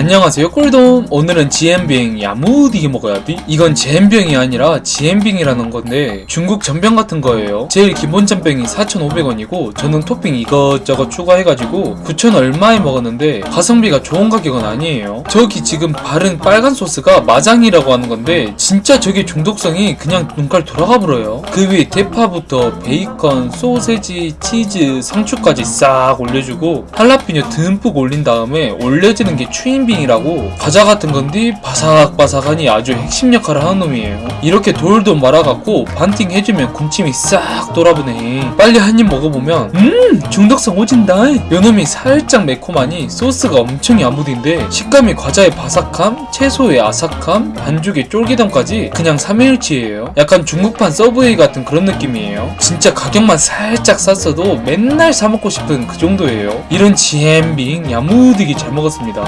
안녕하세요 꿀돔. 오늘은 지엠빙 야무디게 먹어야지 이건 제엠병이 아니라 지엠빙이라는 건데 중국 전병 같은 거예요. 제일 기본 전병이 4,500원이고 저는 토핑 이것저것 추가해가지고 9,000 얼마에 먹었는데 가성비가 좋은 가격은 아니에요. 저기 지금 바른 빨간 소스가 마장이라고 하는 건데 진짜 저게 중독성이 그냥 눈깔 돌아가 버려요. 그 위에 대파부터 베이컨, 소세지, 치즈, 상추까지 싹 올려주고 할라피뇨 듬뿍 올린 다음에 올려지는 게 추인 빙이라고 과자 같은 건데 바삭바삭하니 아주 핵심 역할을 하는 놈이에요. 이렇게 돌돌 말아갖고 반띵 해주면 군침이 싹 돌아부네. 빨리 한 입 먹어보면 음 중독성 오진다. 요놈이 살짝 매콤하니 소스가 엄청 야무딘데 식감이 과자의 바삭함, 채소의 아삭함, 반죽의 쫄깃함까지 그냥 삼일치예요. 약간 중국판 서브웨이 같은 그런 느낌이에요. 진짜 가격만 살짝 쌌어도 맨날 사 먹고 싶은 그 정도예요. 이런 지엠빙 야무디게 잘 먹었습니다